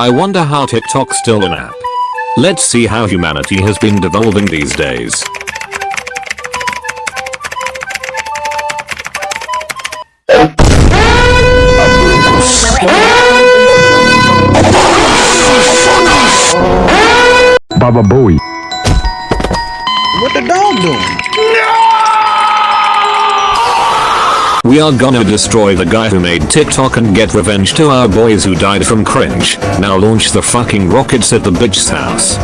I wonder how TikTok's still an app. Let's see how humanity has been devolving these days. Baba Bowie. What the dog doing? We are gonna destroy the guy who made TikTok and get revenge to our boys who died from cringe. Now launch the fucking rockets at the bitch's house.